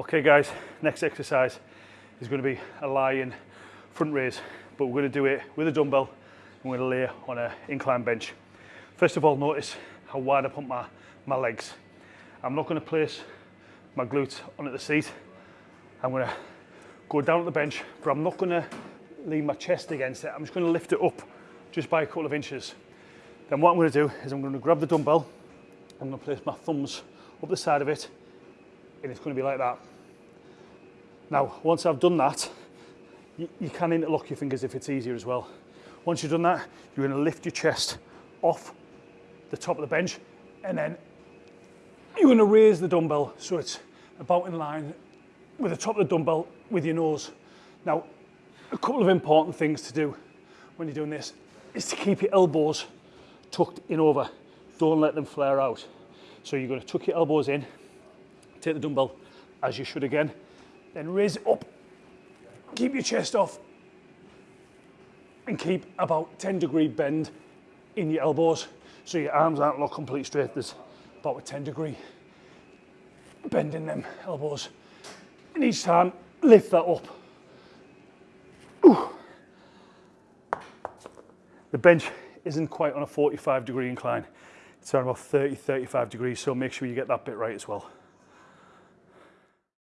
Okay guys, next exercise is going to be a lying front raise, but we're going to do it with a dumbbell going to lay on an incline bench. First of all, notice how wide I put my, my legs. I'm not going to place my glutes onto the seat. I'm going to go down to the bench, but I'm not going to lean my chest against it. I'm just going to lift it up just by a couple of inches. Then what I'm going to do is I'm going to grab the dumbbell, I'm going to place my thumbs up the side of it, and it's going to be like that. Now, once I've done that, you, you can interlock your fingers if it's easier as well. Once you've done that, you're going to lift your chest off the top of the bench, and then you're going to raise the dumbbell so it's about in line with the top of the dumbbell with your nose. Now, a couple of important things to do when you're doing this is to keep your elbows tucked in over. Don't let them flare out. So you're going to tuck your elbows in, take the dumbbell as you should again, then raise it up, keep your chest off, and keep about 10 degree bend in your elbows. So your arms aren't locked completely straight. There's about a 10 degree bend in them elbows. And each time, lift that up. Ooh. The bench isn't quite on a 45 degree incline. It's around about 30, 35 degrees, so make sure you get that bit right as well.